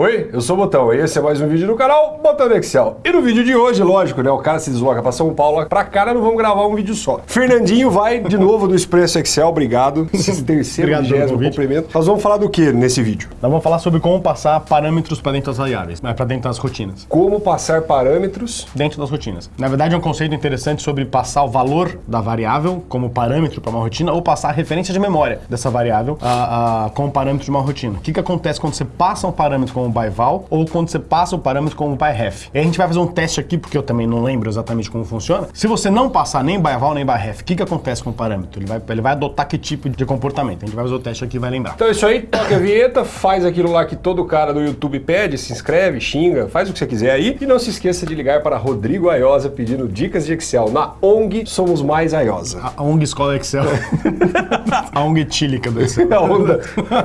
Oi, eu sou o Botão e esse é mais um vídeo do canal Botão Excel. E no vídeo de hoje, lógico, né, o cara se desloca para São Paulo, pra cá não vamos gravar um vídeo só. Fernandinho vai de novo do Expresso Excel, obrigado. Esse terceiro, Obrigado vigésimo cumprimento. Nós vamos falar do que nesse vídeo? Nós vamos falar sobre como passar parâmetros para dentro das variáveis, né, para dentro das rotinas. Como passar parâmetros Dentro das rotinas. Na verdade, é um conceito interessante sobre passar o valor da variável como parâmetro para uma rotina ou passar a referência de memória dessa variável a, a, como parâmetro de uma rotina. O que, que acontece quando você passa um parâmetro como by val ou quando você passa o parâmetro como by ref? E a gente vai fazer um teste aqui, porque eu também não lembro exatamente como funciona. Se você não passar nem by val nem by ref, o que, que acontece com o parâmetro? Ele vai, ele vai adotar que tipo de comportamento? A gente vai fazer o teste aqui e vai lembrar. Então é isso aí, toca a vinheta, faz aquilo lá que todo cara do YouTube pede, se inscreve, xinga, faz o que você quiser aí. E não se esqueça de ligar para Rodrigo Aiosa pedindo dicas de Excel. Na ONG Somos Mais Aiosa. A ONG Escola Excel. a ONG etílica do Excel. A onda.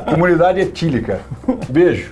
Comunidade etílica. Beijo.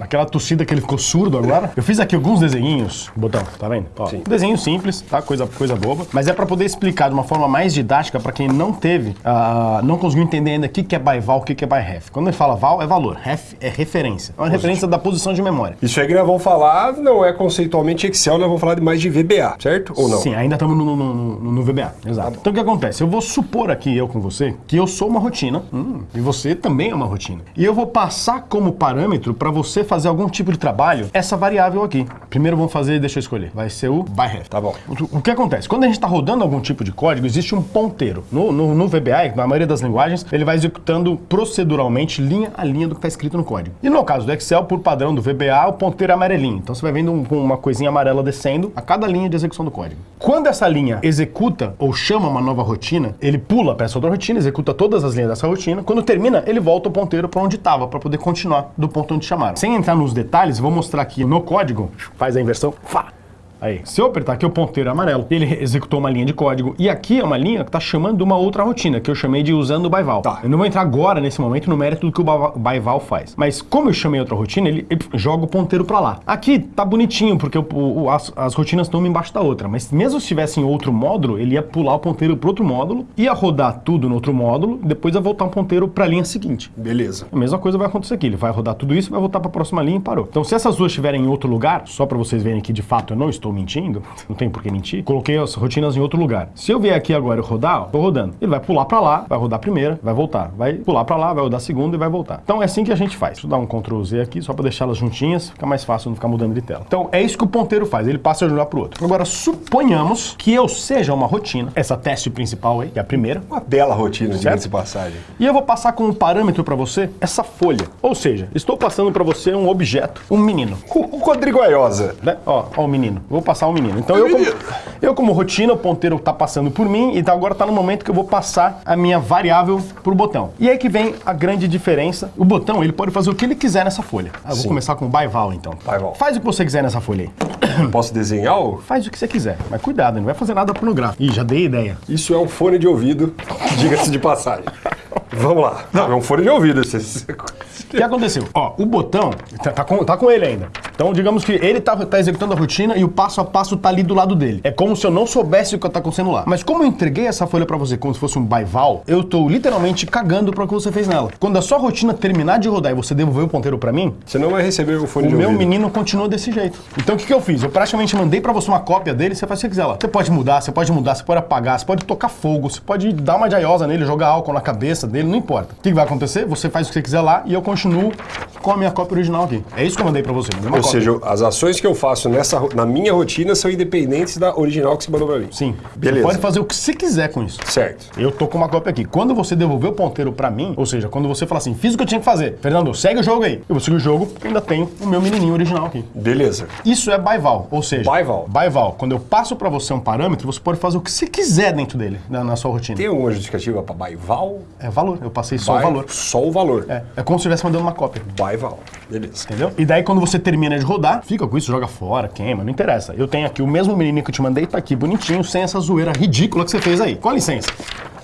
Aquela tossida que ele ficou surdo agora. Eu fiz aqui alguns desenhinhos, botão, tá vendo? Ó, Sim. Desenho simples, tá? Coisa, coisa boba. Mas é pra poder explicar de uma forma mais didática pra quem não teve, ah, não conseguiu entender ainda o que, que é by val, o que, que é by ref. Quando ele fala val, é valor. Ref é referência. É uma referência da posição de memória. Isso aí que nós vamos falar não é conceitualmente Excel, nós vamos falar de mais de VBA, certo? Ou não? Sim, ainda estamos no, no, no- no VBA. Exato. Então o que acontece? Eu vou supor aqui, eu com você, que eu sou uma rotina hum, e você também é uma rotina. E eu vou passar como parâmetro para você fazer algum tipo de trabalho essa variável aqui. Primeiro vamos fazer, deixa eu escolher, vai ser o by ref. Tá bom. O o que acontece? Quando a gente está rodando algum tipo de código, existe um ponteiro. No, no, no VBA, na maioria das linguagens, ele vai executando proceduralmente linha a linha do que está escrito no código. E no caso do Excel, por padrão do VBA, o ponteiro é amarelinho. Então você vai vendo um- uma coisinha amarela descendo a cada linha de execução do código. Quando essa linha executa ou chama uma nova rotina, ele pula para essa outra rotina, executa todas as linhas dessa rotina. Quando termina, ele volta o ponteiro para onde estava, para poder continuar do ponto onde chamaram. Sem entrar nos detalhes, vou mostrar aqui no código, faz a inversão, fá, Aí, se eu apertar aqui o ponteiro amarelo, ele executou uma linha de código. E aqui é uma linha que está chamando de uma outra rotina, que eu chamei de usando o byval. Tá. Eu não vou entrar agora, nesse momento, no mérito do que o byval faz. Mas como eu chamei outra rotina, ele, ele joga o ponteiro para lá. Aqui tá bonitinho, porque o- o- as, as rotinas estão uma embaixo da outra. Mas mesmo se tivesse em outro módulo, ele ia pular o ponteiro para outro módulo, ia rodar tudo no outro módulo, depois ia voltar um ponteiro para a linha seguinte. Beleza. A mesma coisa vai acontecer aqui. Ele vai rodar tudo isso, vai voltar para a próxima linha e parou. Então, se essas duas estiverem em outro lugar, só para vocês verem que de fato eu não estou mentindo, não tem por que mentir, coloquei as rotinas em outro lugar. Se eu vier aqui agora e rodar, ó, tô rodando. Ele vai pular para lá, vai rodar a primeira, vai voltar. Vai pular para lá, vai rodar a segunda e vai voltar. Então é assim que a gente faz. Deixa eu dar um Ctrl Z aqui só para deixá-las juntinhas, fica mais fácil não ficar mudando de tela. Então é isso que o ponteiro faz, ele passa de um lugar para outro. Agora suponhamos que eu seja uma rotina, essa teste principal aí, que é a primeira, Uma bela rotina, diga-se de passagem. e eu vou passar como parâmetro para você essa folha. Ou seja, estou passando para você um objeto, um menino. O o Rodrigo Aiosa. Né? Ó, ó o menino. Vou passar o menino. Então eu como, eu como rotina, o ponteiro tá passando por mim e tá- agora tá no momento que eu vou passar a minha variável pro botão. E aí que vem a grande diferença. O botão, ele pode fazer o que ele quiser nessa folha. Ah, eu vou Sim. começar com o by val então. Faz o que você quiser nessa folha aí. Posso desenhar? o- Faz o que você quiser. Mas cuidado, não vai fazer nada pornográfico. Ih, já dei ideia. Isso é um fone de ouvido, diga-se de passagem. Vamos lá. Não, é um fone de ouvido. esse- O que aconteceu? Ó, o botão tá, tá com, tá com ele ainda. Então, digamos que ele tá, tá executando a rotina e o passo a passo tá ali do lado dele. É como se eu não soubesse o que tá acontecendo lá. Mas como eu entreguei essa folha pra você como se fosse um byval, eu tô literalmente cagando pra o que você fez nela. Quando a sua rotina terminar de rodar e você devolver o ponteiro pra mim, Você não vai receber o fone o de meu ouvido. menino continua desse jeito. Então o que, que eu fiz? Eu praticamente mandei pra você uma cópia dele, você faz o que você quiser lá. Você pode mudar, você pode mudar, você pode apagar, você pode tocar fogo, você pode dar uma jaiosa nele, jogar álcool na cabeça dele, não importa. O que, vai acontecer? Você faz o que você quiser lá e eu continuo com a minha cópia original aqui. É isso que eu mandei pra você. Ou cópia. seja, as ações que eu faço nessa, na minha rotina são independentes da original que você mandou pra mim. Sim. Beleza. Você pode fazer o que você quiser com isso. Certo. Eu tô com uma cópia aqui. Quando você devolver o ponteiro pra mim, ou seja, quando você falar assim, fiz o que eu tinha que fazer, Fernando, segue o jogo aí. Eu vou seguir o jogo, porque ainda tenho o meu menininho original aqui. Beleza. Isso é byval, ou seja, Byval. byval. Quando eu passo pra você um parâmetro, você pode fazer o que você quiser dentro dele, na, na sua rotina. Tem alguma justificativa pra Baival? É valor. Eu passei só o By- valor. Só o valor. É, é como se estivesse mandando uma cópia. Baival. Beleza. Entendeu? E daí, quando você termina de rodar, fica com isso, joga fora, queima, não interessa. Eu tenho aqui o mesmo menininho que eu te mandei, tá aqui bonitinho, sem essa zoeira ridícula que você fez aí. Com licença.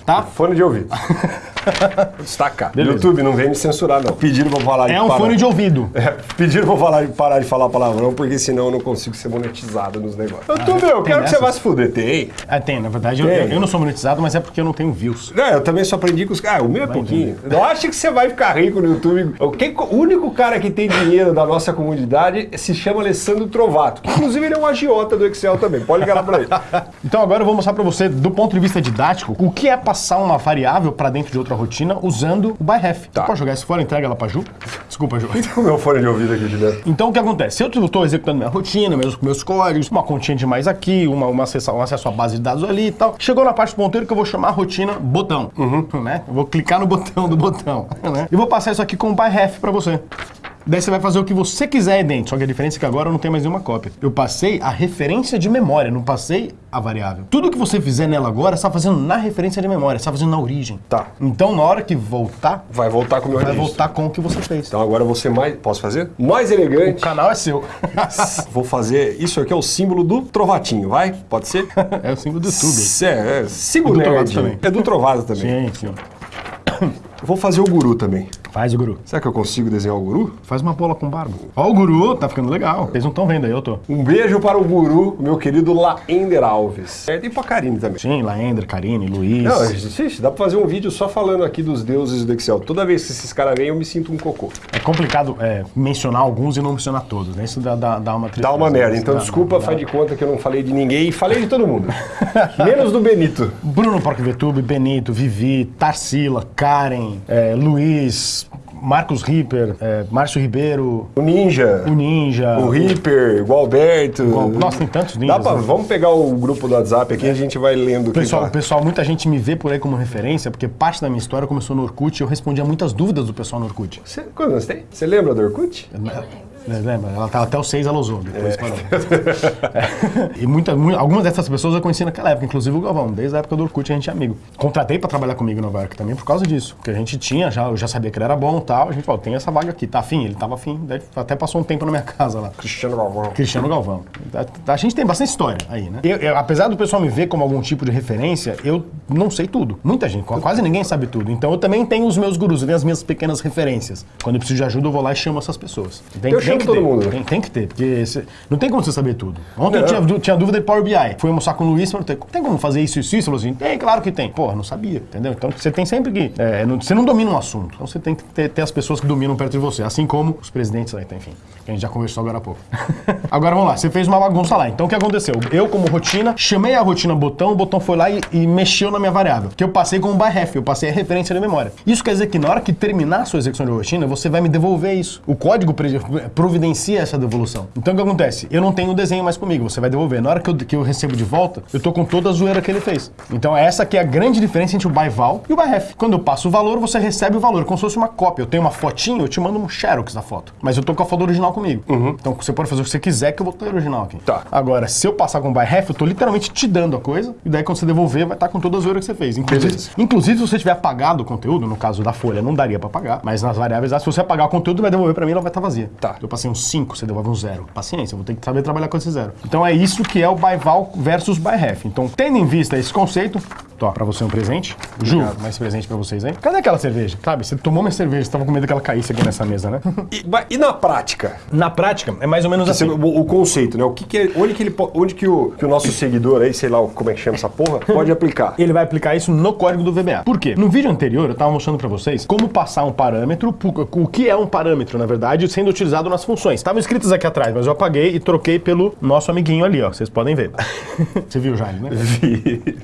Tá? Fone de ouvido. Destacar. Beleza. YouTube, não vem me censurar, não. Pediram pra falar É um parar. fone de ouvido. É, pediram pra falar, parar de falar palavrão, porque senão eu não consigo ser monetizado nos negócios. YouTube, eu quero que você dessas? vá se fuder. Tem. Ah, tem, na verdade, eu, Tem. eu não sou monetizado, mas é porque eu não tenho views. É, eu também só aprendi com os caras. Ah, o meu é pouquinho. Eu acho que você vai ficar rico no YouTube. O único cara que tem dinheiro da nossa comunidade se chama Alessandro Trovato. Que, inclusive, ele é um agiota do Excel também. Pode ligar lá pra ele. Então agora eu vou mostrar pra você, do ponto de vista didático, o que é passar uma variável pra dentro de outra rotina usando o byRef. Tá. Você pode jogar isso fora, entrega ela pra Ju? Desculpa, Ju. o meu fone de ouvido aqui de dentro. Então o que acontece? Se eu estou executando minha rotina, meus, meus códigos, uma continha de mais aqui, uma, uma acesso, um acesso à base de dados ali e tal, chegou na parte do ponteiro que eu vou chamar a rotina botão. Né? Eu vou clicar no botão do botão. Né? E vou passar isso aqui com o byRef pra você. Daí você vai fazer o que você quiser aí dentro. Só que a diferença é que agora eu não tenho mais nenhuma cópia. Eu passei a referência de memória, não passei a variável. Tudo que você fizer nela agora, você está fazendo na referência de memória, você está fazendo na origem. Tá. Então, na hora que voltar, Vai voltar com o meu vai registro. voltar com o que você fez. Então agora ser mais. Posso fazer? Mais elegante. O canal é seu. Vou fazer. Isso aqui é o símbolo do Trovatinho, vai? Pode ser? é o símbolo do YouTube. É, é, siga o É do nerd. Trovato também. É do Trovado também. Sim, sim. Eu vou fazer o guru também. Faz o guru. Será que eu consigo desenhar o guru? Faz uma bola com barba. Ó, o guru, tá ficando legal. Vocês não estão vendo aí, eu tô. Um beijo para o guru, meu querido Laender Alves. É, e pra Karine também. Sim, Laender, Karine, Luiz. Não, xixi, dá pra fazer um vídeo só falando aqui dos deuses do Excel. Toda vez que esses caras vêm, eu me sinto um cocô. É complicado é, mencionar alguns e não mencionar todos, né? Isso dá, dá, dá uma Dá uma merda. Então Dá- desculpa, dá- faz de conta que eu não falei de ninguém e falei de todo mundo. Menos do Benito. Bruno PorcVTube, Benito, Vivi, Tarsila, Karen, é, Luiz, Marcos Ripper, é, Márcio Ribeiro, O Ninja. o Ninja. O Reaper, o Alberto. Igual- Nossa, tem tantos ninjas. Dá pra, né? Vamos pegar o grupo do WhatsApp aqui e a gente vai lendo o que Pessoal, tá. pessoal, muita gente me vê por aí como referência, porque parte da minha história começou no Orkut e eu respondia muitas dúvidas do pessoal no Orkut. Você, quantos anos tem? Você lembra do Orkut? É, Lembra? Ela tava até os seis, ela usou, depois parou. É. E muita, mu- algumas dessas pessoas eu conheci naquela época, inclusive o Galvão, desde a época do Orkut a gente é amigo. Contratei pra trabalhar comigo em Nova York também por causa disso, porque a gente tinha, já, eu já sabia que ele era bom e tal, a gente falou, tem essa vaga aqui, tá afim? Ele tava afim, daí até passou um tempo na minha casa lá. Cristiano Galvão. Cristiano Galvão. A, a gente tem bastante história aí, né? Eu- eu- apesar do pessoal me ver como algum tipo de referência, eu não sei tudo. Muita gente, quase ninguém sabe tudo. Então eu também tenho os meus gurus, eu tenho as minhas pequenas referências. Quando eu preciso de ajuda, eu vou lá e chamo essas pessoas. Tem, Eu tem que todo ter. mundo. Tem, tem que ter, porque não tem como você saber tudo. Ontem eu Não. tinha, tinha dúvida de Power BI. Fui almoçar com o Luiz e perguntei, tem como fazer isso, isso, isso? Ele falou assim, tem, claro que tem. Porra, não sabia, entendeu? Então você tem sempre que... é, não- você não domina um assunto, então você tem que ter, ter as pessoas que dominam perto de você, assim como os presidentes aí, tá, enfim, que a gente já conversou agora há pouco. agora vamos lá, você fez uma bagunça lá. Então o que aconteceu? Eu, como rotina, chamei a rotina botão, o botão foi lá e, e mexeu na minha variável, que eu passei com o byRef, eu passei a referência de memória. Isso quer dizer que na hora que terminar a sua execução de rotina, você vai me devolver isso. O código pre- providencia essa devolução. Então o que acontece? Eu não tenho o desenho mais comigo, você vai devolver. Na hora que eu, que eu recebo de volta, eu tô com toda a zoeira que ele fez. Então essa que é a grande diferença entre o byval e o byRef. Quando eu passo o valor, você recebe o valor, como se fosse uma cópia. Eu tenho uma fotinho, eu te mando um xerox da foto. Mas eu tô com a foto original comigo. Então você pode fazer o que você quiser que eu vou ter o original aqui. Tá. Agora, se eu passar com o byRef, eu tô literalmente te dando a coisa, e daí quando você devolver, vai estar com toda a zoeira que você fez. Inclusive, Beleza. inclusive se você tiver apagado o conteúdo, no caso da folha, não daria pra pagar, mas nas variáveis, ah, se você apagar o conteúdo, vai devolver pra mim, ela vai estar vazia. Tá. Eu passei um 5, você devolve um 0. Paciência, eu vou ter que saber trabalhar com esse zero. Então é isso que é o byval versus byRef. Então, tendo em vista esse conceito, Tó, pra você um presente. Ju, mais presente pra vocês aí. Cadê aquela cerveja? Sabe, você tomou minha cerveja, você tava com medo que ela caísse aqui nessa mesa, né? E, e na prática? Na prática, é mais ou menos Assim, o, o conceito, né? O que, que é, onde que ele onde que o, que o nosso seguidor aí, sei lá como é que chama essa porra, pode aplicar? Ele vai aplicar isso no código do VBA. Por quê? No vídeo anterior eu estava mostrando para vocês como passar um parâmetro, o que é um parâmetro, na verdade, sendo utilizado nas funções. Estavam escritos aqui atrás, mas eu apaguei e troquei pelo nosso amiguinho ali, ó. Vocês podem ver. Você viu já, ele, né?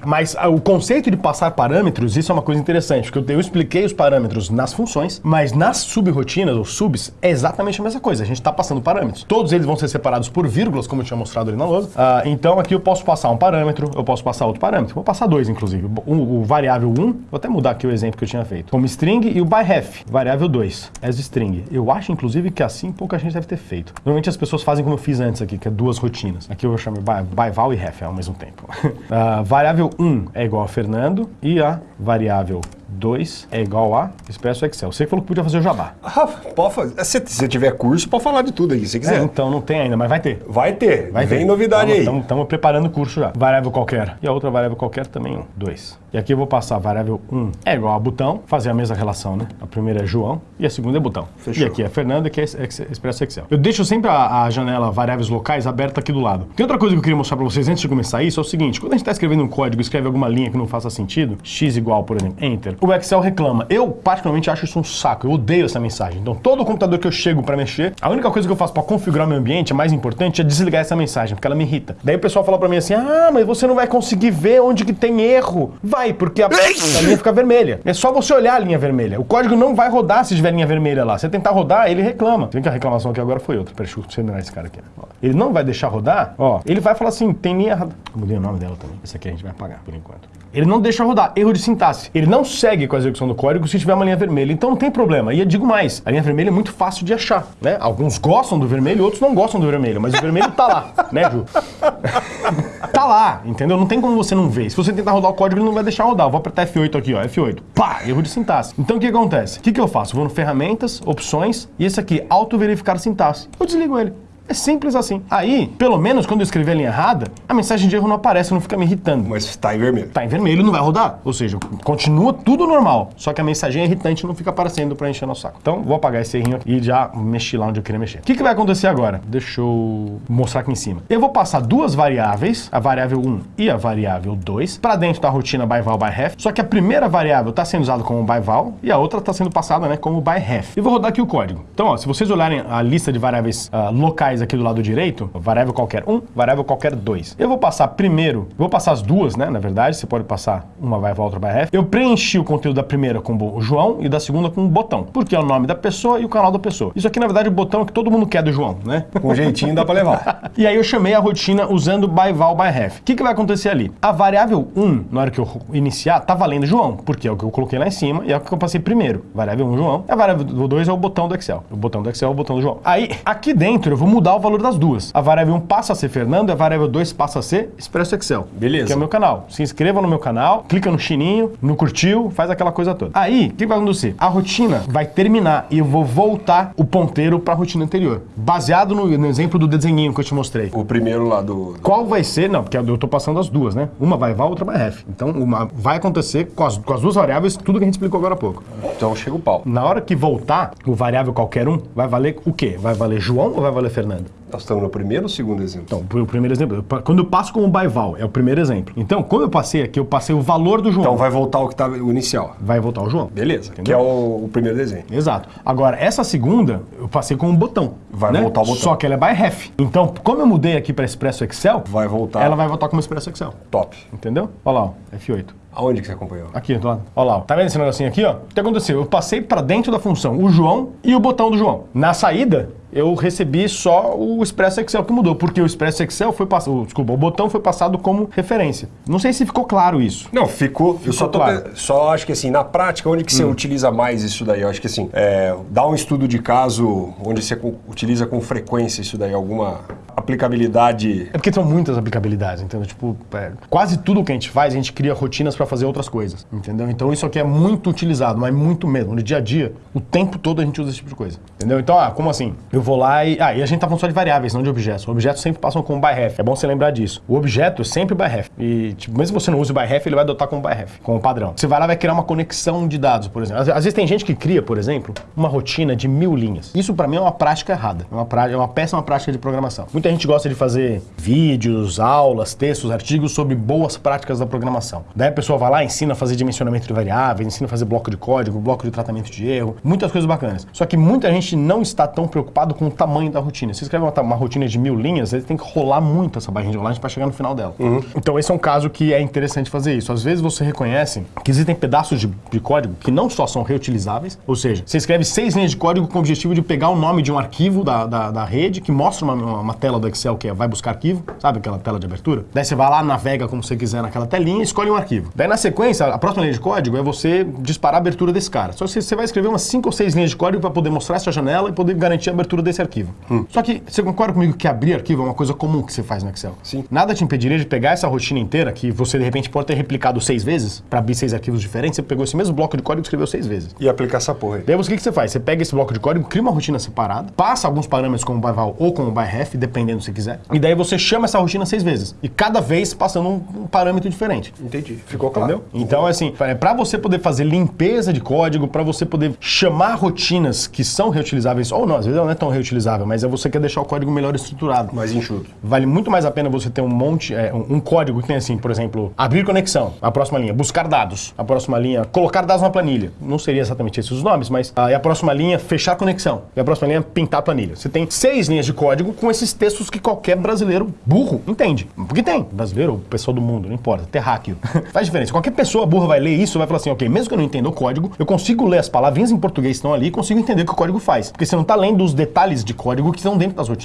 Mas ah, o conceito de passar parâmetros, isso é uma coisa interessante, porque eu, expliquei os parâmetros nas funções, mas nas subrotinas, ou subs, é exatamente a mesma coisa. A gente está passando parâmetros. Todos eles vão ser separados por vírgulas, como eu tinha mostrado ali na lousa. Ah, então aqui eu posso passar um parâmetro, eu posso passar outro parâmetro. Vou passar dois, inclusive. O, o variável 1, vou até mudar aqui o exemplo que eu tinha feito. Como string e o byRef, variável 2, as string. Eu acho, inclusive, que assim pouca gente deve ter feito. Normalmente as pessoas fazem como eu fiz antes aqui, que é duas rotinas. Aqui eu vou chamar by, byval e ref ao mesmo tempo. Ah, variável 1 é igual a Fernando e a variável 2 é igual a Expresso Excel. Você que falou que podia fazer o jabá. Rafa, pode fazer. Se você tiver curso, pode falar de tudo aí, se É, quiser. então não tem ainda, mas vai ter. Vai ter. Vai Vem ter. novidade aí. Estamos preparando o curso já. Variável qualquer. E a outra variável qualquer também, um. Dois. E aqui eu vou passar a variável 1 é igual a botão, fazer a mesma relação, né? A primeira é João e a segunda é botão. Fechou. E aqui é Fernando e aqui é Ex- Expresso Excel. Eu deixo sempre a, a janela variáveis locais aberta aqui do lado. Tem outra coisa que eu queria mostrar pra vocês antes de começar isso, é o seguinte, quando a gente tá escrevendo um código, escreve alguma linha que não faça sentido, x igual, por exemplo, enter, o Excel reclama. Eu, particularmente, acho isso um saco. Eu odeio essa mensagem. Então, todo computador que eu chego pra mexer, a única coisa que eu faço pra configurar meu ambiente, a mais importante, é desligar essa mensagem, porque ela me irrita. Daí o pessoal fala pra mim assim, ah, mas você não vai conseguir ver onde que tem erro. Vai, porque a, a linha fica vermelha. É só você olhar a linha vermelha. O código não vai rodar se tiver linha vermelha lá. Você tentar rodar, ele reclama. Tem que a reclamação aqui agora foi outra. Peraí, deixa eu terminar esse cara aqui. Ó. Ele não vai deixar rodar, ó. Ele vai falar assim, tem linha errada. Eu mudei o nome dela também. Esse aqui a gente vai apagar, por enquanto. Ele não deixa rodar, erro de sintaxe. Ele não segue com a execução do código se tiver uma linha vermelha. Então não tem problema. E eu digo mais, a linha vermelha é muito fácil de achar, né? Alguns gostam do vermelho, outros não gostam do vermelho, mas o vermelho tá lá, né, Ju? tá lá, entendeu? Não tem como você não ver. Se você tentar rodar o código, ele não vai deixar rodar. Eu vou apertar F8 aqui, ó, F8. Pá, erro de sintaxe. Então o que acontece? O que, que eu faço? Eu vou no ferramentas, opções, e esse aqui, auto-verificar sintaxe. Eu desligo ele. É simples assim. Aí, pelo menos quando eu escrever a linha errada, a mensagem de erro não aparece, não fica me irritando. Mas tá em vermelho. Tá em vermelho, não vai rodar. Ou seja, continua tudo normal. Só que a mensagem irritante não fica aparecendo pra encher nosso saco. Então, vou apagar esse errinho aqui e já mexi lá onde eu queria mexer. O que, que vai acontecer agora? Deixa eu mostrar aqui em cima. Eu vou passar duas variáveis, a variável 1 e a variável 2, pra dentro da rotina by val by ref. Só que a primeira variável tá sendo usada como by val e a outra tá sendo passada né, como by ref. E vou rodar aqui o código. Então, ó, se vocês olharem a lista de variáveis ah, locais aqui do lado direito, variável qualquer 1, variável qualquer 2. Eu vou passar primeiro, vou passar as duas, né? Na verdade, você pode passar uma val, outra by ref. Eu preenchi o conteúdo da primeira com o João e da segunda com o botão, porque é o nome da pessoa e o canal da pessoa. Isso aqui, na verdade, é o botão que todo mundo quer do João, né? Com jeitinho dá pra levar. E aí eu chamei a rotina usando by val by ref. O que, que vai acontecer ali? A variável 1, na hora que eu iniciar, tá valendo João, porque é o que eu coloquei lá em cima e é o que eu passei primeiro. Variável 1, João. A variável 2 é o botão do Excel. O botão do Excel é o botão do João. Aí, aqui dentro, eu vou mudar o valor das duas. A variável 1 passa a ser Fernando e a variável 2 passa a ser Expresso Excel. Beleza. Que é o meu canal. Se inscreva no meu canal, clica no chininho, no curtiu, faz aquela coisa toda. Aí, o que vai acontecer? A rotina vai terminar e eu vou voltar o ponteiro para a rotina anterior. Baseado no, no exemplo do desenhinho que eu te mostrei. O primeiro lá do. Qual vai ser? Não, porque eu tô passando as duas, né? Uma vai val, outra vai ref. Então, uma vai acontecer com as, com as duas variáveis, tudo que a gente explicou agora há pouco. Então chega o pau. Na hora que voltar, o variável qualquer um vai valer o quê? Vai valer João ou vai valer Fernando? Ahmed. Nós estamos no primeiro ou segundo exemplo? Então, o primeiro exemplo, quando eu passo como by val, é o primeiro exemplo. Então, quando eu passei aqui, eu passei o valor do João. Então vai voltar o que estava o inicial. vai voltar o João. Beleza. Que Entendeu? é o, o primeiro desenho. Exato. Agora, essa segunda, eu passei com um botão. Vai né? voltar o botão. Só que ela é by ref. Então, como eu mudei aqui para Expresso Excel, Vai voltar. ela vai voltar como Expresso Excel. Top. Entendeu? Olha lá, ó, F8. Aonde que você acompanhou? Aqui, do lado. Olha lá, ó. tá vendo esse negocinho aqui, ó? O que aconteceu? Eu passei para dentro da função o João e o botão do João. Na saída, eu recebi só o Expresso Excel que mudou, porque o Expresso Excel foi passado, desculpa, o botão foi passado como referência. Não sei se ficou claro isso. Não, ficou. eu só, tô claro. pe- só acho que assim, na prática, onde que você utiliza mais isso daí? Eu acho que assim, é, dá um estudo de caso onde você utiliza com frequência isso daí, alguma aplicabilidade. É porque são muitas aplicabilidades, entendeu? Tipo, é, quase tudo que a gente faz, a gente cria rotinas para fazer outras coisas, entendeu? Então isso aqui é muito utilizado, mas muito mesmo. No dia a dia, o tempo todo a gente usa esse tipo de coisa, entendeu? Então, ah, como assim? Eu vou lá e... Ah, e a gente tá falando só de variáveis, não de objetos. Objetos sempre passam como by ref. É bom você lembrar disso. O objeto é sempre by ref. E, tipo, mesmo se você não use by ref, ele vai adotar como by ref, como padrão. Você vai lá vai criar uma conexão de dados, por exemplo. Às, às vezes tem gente que cria, por exemplo, uma rotina de mil linhas. Isso para mim é uma prática errada. É uma, pra- é uma péssima prática de programação. Muita gente gosta de fazer vídeos, aulas, textos, artigos sobre boas práticas da programação. Daí a pessoa vai lá, ensina a fazer dimensionamento de variáveis, ensina a fazer bloco de código, bloco de tratamento de erro, muitas coisas bacanas. Só que muita gente não está tão preocupado com o tamanho da rotina. Se escreve uma, uma rotina de mil linhas, ele tem que rolar muito essa barrinha de rolagem para chegar no final dela. Então esse é um caso que é interessante fazer isso. Às vezes você reconhece que existem pedaços de, de código que não só são reutilizáveis, ou seja, você escreve seis linhas de código com o objetivo de pegar o nome de um arquivo da, da, da rede que mostra uma, uma- uma tela do Excel que é vai buscar arquivo, sabe aquela tela de abertura? Daí você vai lá, navega como você quiser naquela telinha e escolhe um arquivo. Daí na sequência, a próxima linha de código é você disparar a abertura desse cara. Só que você vai escrever umas cinco ou seis linhas de código para poder mostrar essa janela e poder garantir a abertura desse arquivo. Só que você concorda comigo que abrir arquivo é uma coisa comum que você faz no Excel? Sim. Nada te impediria de pegar essa rotina inteira, que você de repente pode ter replicado seis vezes, para abrir seis arquivos diferentes, você pegou esse mesmo bloco de código e escreveu seis vezes. E aplicar essa porra aí. Daí você, o que, que você faz? Você pega esse bloco de código, cria uma rotina separada, passa alguns parâmetros como byval ou como byref, dependendo se quiser, e daí você chama essa rotina seis vezes. E cada vez passando um, um parâmetro diferente. Entendi. Ficou claro. Entendeu? Então, assim, para você poder fazer limpeza de código, para você poder chamar rotinas que são reutilizáveis, ou não, às vezes não é tão reutilizável, mas é você quer deixar o código melhor estruturado. Mais enxuto. Vale muito mais a pena você ter um monte, é, um, um código que tem assim, por exemplo, abrir conexão, a próxima linha, buscar dados, a próxima linha, colocar dados na planilha. Não seria exatamente esses os nomes, mas ah, e a próxima linha, fechar conexão. E a próxima linha, pintar a planilha. Você tem seis linhas de código com esses textos que qualquer brasileiro burro entende. Porque tem. Brasileiro ou pessoa do mundo, não importa, terráqueo. Faz diferença. Qualquer pessoa burra vai ler isso vai falar assim, ok, mesmo que eu não entenda o código, eu consigo ler as palavrinhas em português que estão ali e consigo entender o que o código faz. Porque você não está lendo os detalhes de código que estão dentro das rotinas.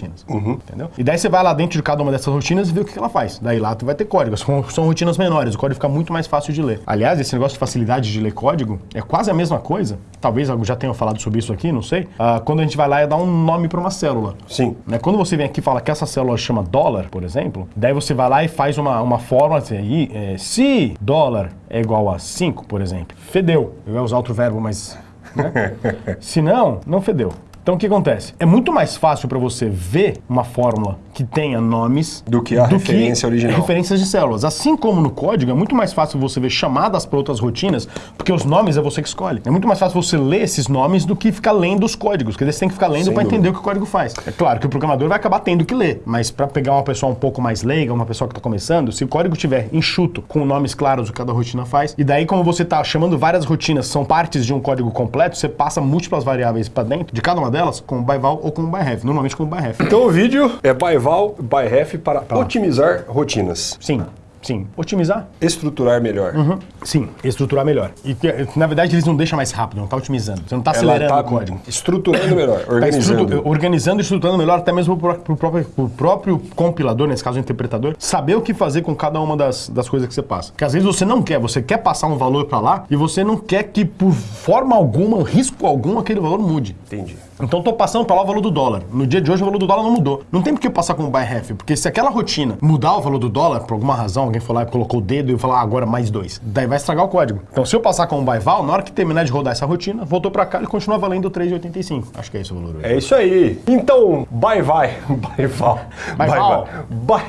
Entendeu? E daí você vai lá dentro de cada uma dessas rotinas e vê o que ela faz. Daí lá tu vai ter código. São, são rotinas menores, o código fica muito mais fácil de ler. Aliás, esse negócio de facilidade de ler código é quase a mesma coisa. Talvez eu já tenha falado sobre isso aqui, não sei. Ah, quando a gente vai lá e dá um nome para uma célula. Sim. Né? Quando você vem aqui e fala que essa célula chama dólar, por exemplo, daí você vai lá e faz uma, uma fórmula assim, aí, é, se dólar é igual a 5, por exemplo, fedeu. Eu ia usar outro verbo, mas. Né? se não, não fedeu. Então o que acontece? É muito mais fácil para você ver uma fórmula que tenha nomes Do que a referência original. referências de células. Assim como no código, é muito mais fácil você ver chamadas para outras rotinas, porque os nomes é você que escolhe. É muito mais fácil você ler esses nomes do que ficar lendo os códigos, porque você tem que ficar lendo para entender o que o código faz. É claro que o programador vai acabar tendo que ler, mas para pegar uma pessoa um pouco mais leiga, uma pessoa que está começando, se o código tiver enxuto, com nomes claros do que cada rotina faz, e daí como você está chamando várias rotinas, são partes de um código completo, você passa múltiplas variáveis para dentro de cada uma delas com o byval ou com o byref, normalmente com o byref. Então o vídeo é byval, byref para otimizar rotinas. Sim, sim. Otimizar? Estruturar melhor. Uhum. Sim, estruturar melhor. E na verdade eles não deixam mais rápido, não tá otimizando. Você não tá Ela acelerando tá o código. estruturando melhor, Tá organizando. estrutu- organizando e estruturando melhor, até mesmo pro, pro próprio, pro próprio compilador, nesse caso o interpretador, saber o que fazer com cada uma das, das coisas que você passa. Porque às vezes você não quer, você quer passar um valor para lá e você não quer que por forma alguma, risco algum, aquele valor mude. Entendi. Então tô passando para lá o valor do dólar. No dia de hoje o valor do dólar não mudou. Não tem por que eu passar com o buy half, porque se aquela rotina mudar o valor do dólar, por alguma razão, alguém foi lá e colocou o dedo e falar ah, agora mais dois. Daí vai estragar o código. Então se eu passar com o buy val, na hora que terminar de rodar essa rotina, voltou para cá e continua valendo 3,85. Acho que é esse o valor hoje. É isso aí. Então, bye vai, bye val, Bye val.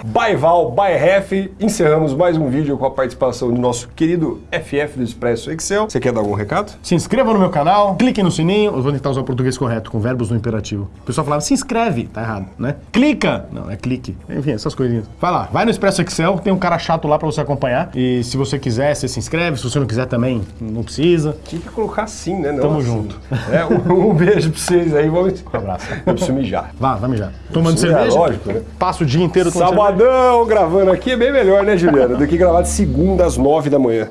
bye val, bye ref. Encerramos mais um vídeo com a participação do nosso querido FF do Expresso Excel. Você quer dar algum recado? Se inscreva no meu canal, clique no sininho. Eu vou tentar usar o português correto, com verbos no imperativo. O pessoal falava, se inscreve. Tá errado, né? Clica! Não, é clique. Enfim, essas coisinhas. Vai lá, vai no Expresso Excel, tem um cara chato lá pra você acompanhar. E se você quiser, você se inscreve. Se você não quiser também, não precisa. Tinha que colocar assim, né? Não Tamo assim. junto. É, um, um beijo pra vocês aí. Vamos... Um abraço. Eu preciso mijar. Vá, vai mijar. Tomando é cerveja. lógico, né? Passa o dia inteiro tomando cerveja. Sabadão gravando aqui é bem melhor, né, Juliana? Do que gravar de segunda às nove da manhã.